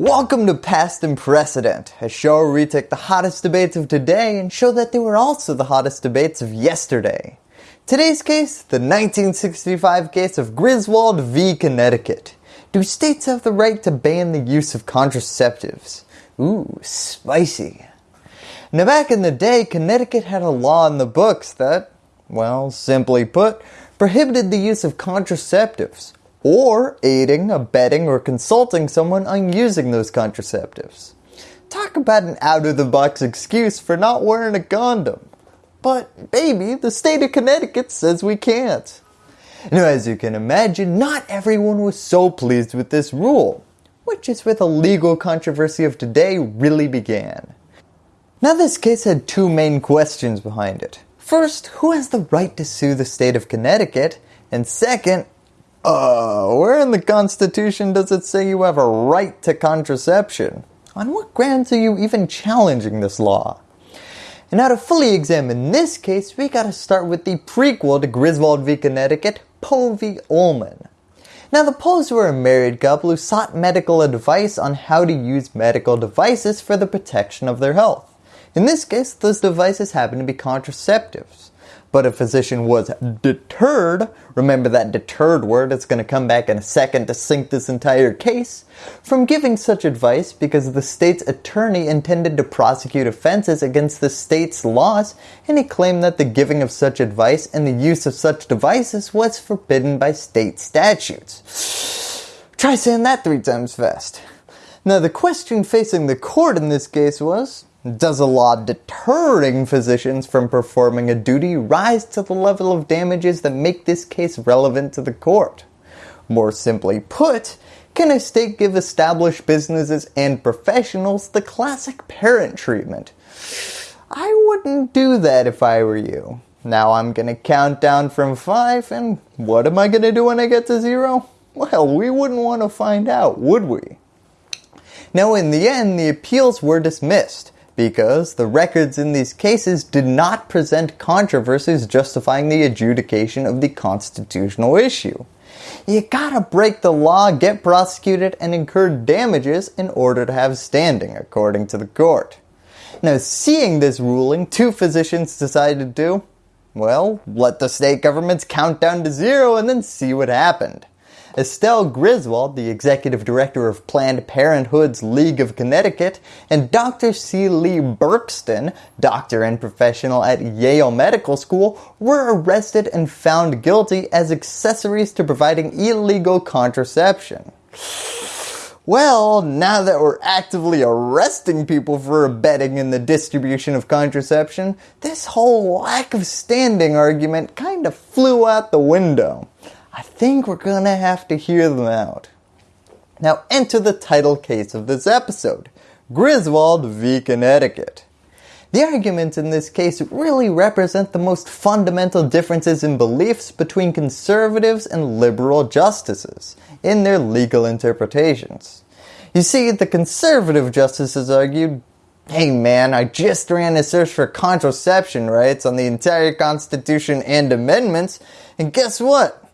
Welcome to Past and Precedent, a show where we take the hottest debates of today and show that they were also the hottest debates of yesterday. Today's case, the 1965 case of Griswold v. Connecticut. Do states have the right to ban the use of contraceptives? Ooh, spicy. Now back in the day, Connecticut had a law in the books that, well, simply put, prohibited the use of contraceptives or aiding, abetting, or consulting someone on using those contraceptives. Talk about an out-of-the-box excuse for not wearing a condom. But baby, the state of Connecticut says we can't. Now as you can imagine, not everyone was so pleased with this rule, which is where the legal controversy of today really began. Now this case had two main questions behind it. First, who has the right to sue the state of Connecticut? And second, uh, where in the Constitution does it say you have a right to contraception? On what grounds are you even challenging this law? And now to fully examine this case, we gotta start with the prequel to Griswold v Connecticut, Poe v Ullman. Now the Poes were a married couple who sought medical advice on how to use medical devices for the protection of their health. In this case, those devices happen to be contraceptives. But a physician was deterred, remember that deterred word, it's going to come back in a second to sink this entire case, from giving such advice because the state's attorney intended to prosecute offenses against the state's laws and he claimed that the giving of such advice and the use of such devices was forbidden by state statutes. Try saying that three times fast. Now the question facing the court in this case was, does a law deterring physicians from performing a duty rise to the level of damages that make this case relevant to the court? More simply put, can a state give established businesses and professionals the classic parent treatment? I wouldn't do that if I were you. Now I'm going to count down from 5 and what am I going to do when I get to 0? Well, we wouldn't want to find out, would we? Now in the end, the appeals were dismissed because the records in these cases did not present controversies justifying the adjudication of the constitutional issue. You gotta break the law, get prosecuted, and incur damages in order to have standing, according to the court. Now seeing this ruling, two physicians decided to, well, let the state governments count down to zero and then see what happened. Estelle Griswold, the executive director of Planned Parenthood's League of Connecticut, and Dr. C. Lee Buxton, doctor and professional at Yale Medical School, were arrested and found guilty as accessories to providing illegal contraception. Well, now that we're actively arresting people for abetting in the distribution of contraception, this whole lack of standing argument kind of flew out the window. I think we're going to have to hear them out. Now enter the title case of this episode, Griswold v. Connecticut. The arguments in this case really represent the most fundamental differences in beliefs between conservatives and liberal justices in their legal interpretations. You see, the conservative justices argued, hey man, I just ran a search for contraception rights on the entire constitution and amendments, and guess what?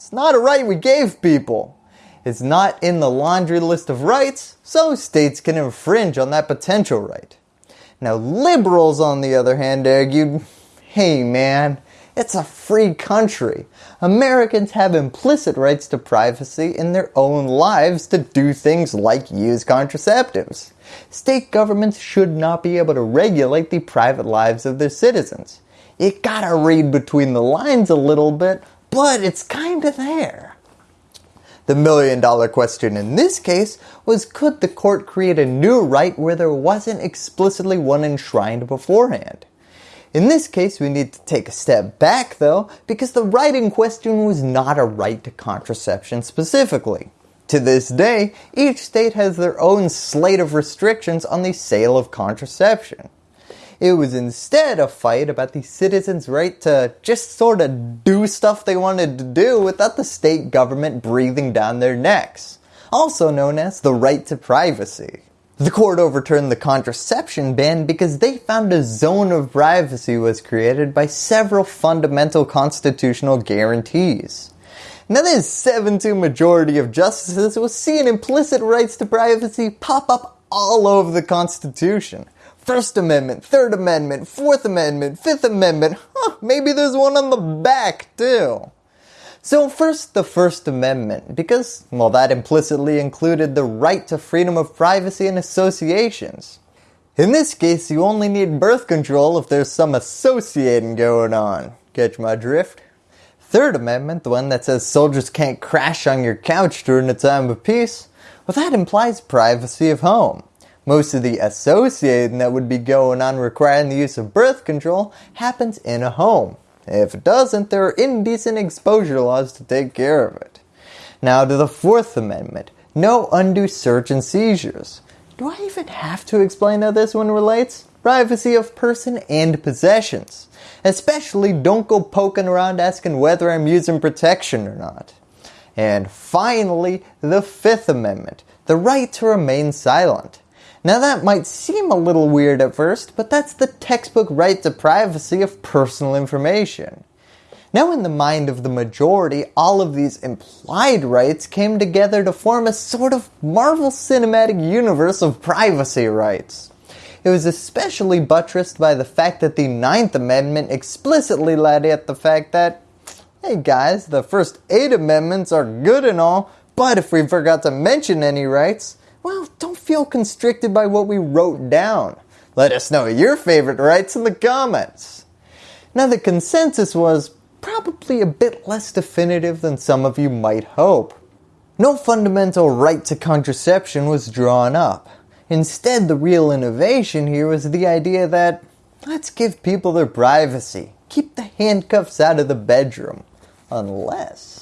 It's not a right we gave people. It's not in the laundry list of rights, so states can infringe on that potential right. Now liberals on the other hand argued, hey man, it's a free country. Americans have implicit rights to privacy in their own lives to do things like use contraceptives. State governments should not be able to regulate the private lives of their citizens. You gotta read between the lines a little bit but it's kind of there. The million dollar question in this case was could the court create a new right where there wasn't explicitly one enshrined beforehand? In this case we need to take a step back though because the right in question was not a right to contraception specifically. To this day, each state has their own slate of restrictions on the sale of contraception. It was instead a fight about the citizens' right to just sort of do stuff they wanted to do without the state government breathing down their necks, also known as the right to privacy. The court overturned the contraception ban because they found a zone of privacy was created by several fundamental constitutional guarantees. Now this 7-2 majority of justices was seeing implicit rights to privacy pop up all over the Constitution. First Amendment, Third Amendment, Fourth Amendment, Fifth Amendment, huh, maybe there's one on the back too. So first the First Amendment, because, well that implicitly included the right to freedom of privacy and associations. In this case, you only need birth control if there's some associating going on. Catch my drift? Third Amendment, the one that says soldiers can't crash on your couch during a time of peace, well that implies privacy of home. Most of the associating that would be going on requiring the use of birth control happens in a home. If it doesn't, there are indecent exposure laws to take care of it. Now to the Fourth Amendment, no undue search and seizures. Do I even have to explain how this one relates? Privacy of person and possessions. Especially don't go poking around asking whether I'm using protection or not. And finally, the Fifth Amendment, the right to remain silent. Now that might seem a little weird at first, but that's the textbook right to privacy of personal information. Now in the mind of the majority, all of these implied rights came together to form a sort of Marvel Cinematic Universe of privacy rights. It was especially buttressed by the fact that the Ninth Amendment explicitly laid at the fact that, hey guys, the first eight amendments are good and all, but if we forgot to mention any rights, well, don't feel constricted by what we wrote down. Let us know your favorite rights in the comments. Now the consensus was probably a bit less definitive than some of you might hope. No fundamental right to contraception was drawn up. Instead, the real innovation here was the idea that let's give people their privacy, keep the handcuffs out of the bedroom, unless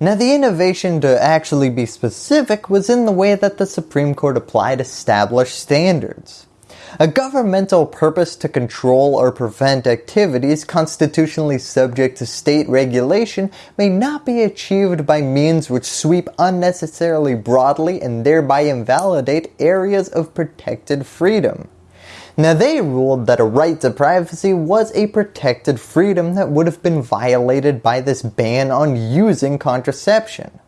now the innovation to actually be specific was in the way that the Supreme Court applied established standards. A governmental purpose to control or prevent activities constitutionally subject to state regulation may not be achieved by means which sweep unnecessarily broadly and thereby invalidate areas of protected freedom. Now they ruled that a right to privacy was a protected freedom that would have been violated by this ban on using contraception.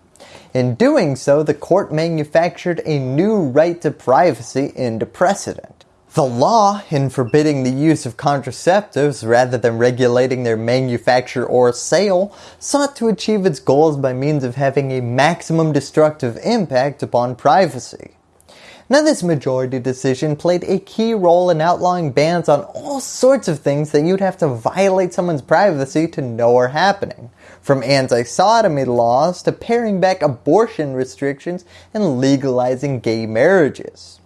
In doing so, the court manufactured a new right to privacy into precedent. The law, in forbidding the use of contraceptives rather than regulating their manufacture or sale, sought to achieve its goals by means of having a maximum destructive impact upon privacy. Now this majority decision played a key role in outlawing bans on all sorts of things that you'd have to violate someone's privacy to know are happening. From anti-sodomy laws to paring back abortion restrictions and legalizing gay marriages.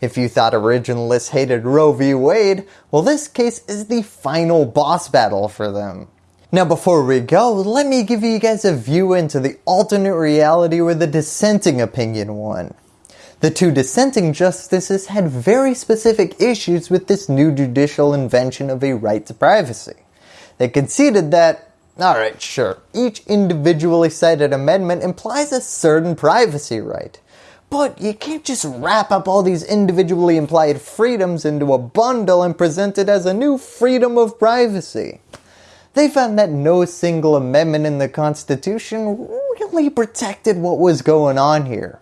If you thought originalists hated Roe v. Wade, well this case is the final boss battle for them. Now before we go, let me give you guys a view into the alternate reality where the dissenting opinion won. The two dissenting justices had very specific issues with this new judicial invention of a right to privacy. They conceded that, alright sure, each individually cited amendment implies a certain privacy right. But you can't just wrap up all these individually implied freedoms into a bundle and present it as a new freedom of privacy. They found that no single amendment in the Constitution really protected what was going on here.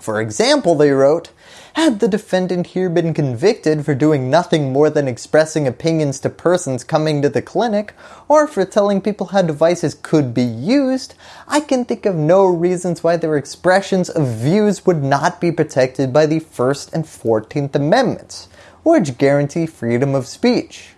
For example, they wrote, had the defendant here been convicted for doing nothing more than expressing opinions to persons coming to the clinic, or for telling people how devices could be used, I can think of no reasons why their expressions of views would not be protected by the 1st and 14th Amendments, which guarantee freedom of speech.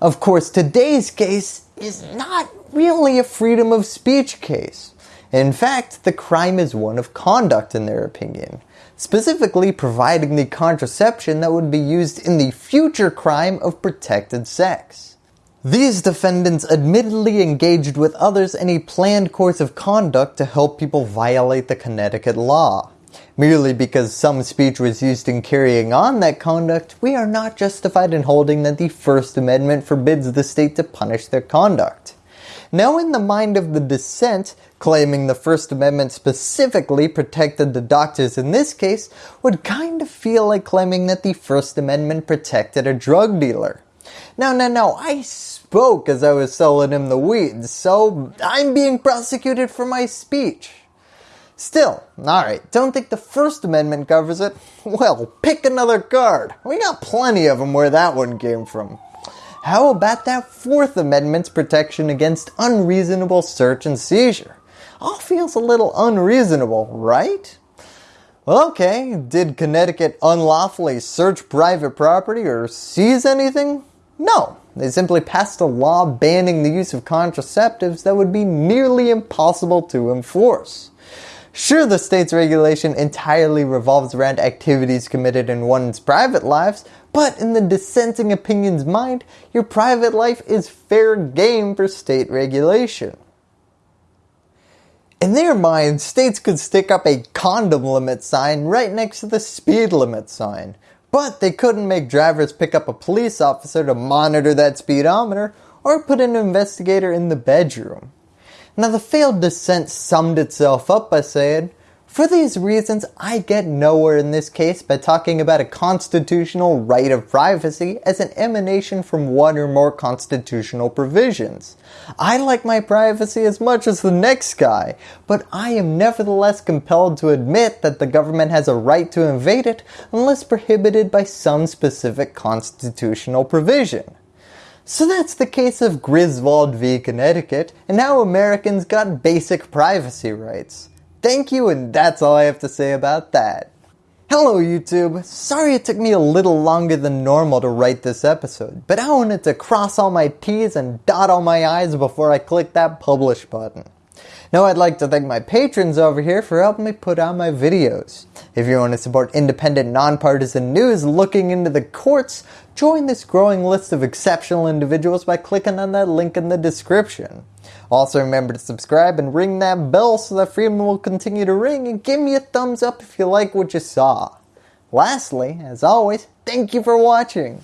Of course, today's case is not really a freedom of speech case. In fact, the crime is one of conduct in their opinion, specifically providing the contraception that would be used in the future crime of protected sex. These defendants admittedly engaged with others in a planned course of conduct to help people violate the Connecticut law. Merely because some speech was used in carrying on that conduct, we are not justified in holding that the First Amendment forbids the state to punish their conduct. Now in the mind of the dissent, claiming the First Amendment specifically protected the doctors in this case would kind of feel like claiming that the First Amendment protected a drug dealer. No, no, no, I spoke as I was selling him the weeds, so I'm being prosecuted for my speech. Still, alright, don't think the First Amendment covers it? Well, pick another card. We got plenty of them where that one came from. How about that Fourth Amendment's protection against unreasonable search and seizure? All feels a little unreasonable, right? Well, okay, did Connecticut unlawfully search private property or seize anything? No, they simply passed a law banning the use of contraceptives that would be nearly impossible to enforce. Sure, the state's regulation entirely revolves around activities committed in one's private lives, but in the dissenting opinion's mind, your private life is fair game for state regulation. In their mind, states could stick up a condom limit sign right next to the speed limit sign, but they couldn't make drivers pick up a police officer to monitor that speedometer or put an investigator in the bedroom. Now the failed dissent summed itself up by saying, for these reasons, I get nowhere in this case by talking about a constitutional right of privacy as an emanation from one or more constitutional provisions. I like my privacy as much as the next guy, but I am nevertheless compelled to admit that the government has a right to invade it unless prohibited by some specific constitutional provision. So that's the case of Griswold v. Connecticut and how Americans got basic privacy rights. Thank you and that's all I have to say about that. Hello YouTube, sorry it took me a little longer than normal to write this episode, but I wanted to cross all my T's and dot all my I's before I click that publish button. Now I'd like to thank my patrons over here for helping me put out my videos. If you want to support independent nonpartisan news looking into the courts, join this growing list of exceptional individuals by clicking on that link in the description. Also remember to subscribe and ring that bell so that freedom will continue to ring and give me a thumbs up if you like what you saw. Lastly, as always, thank you for watching.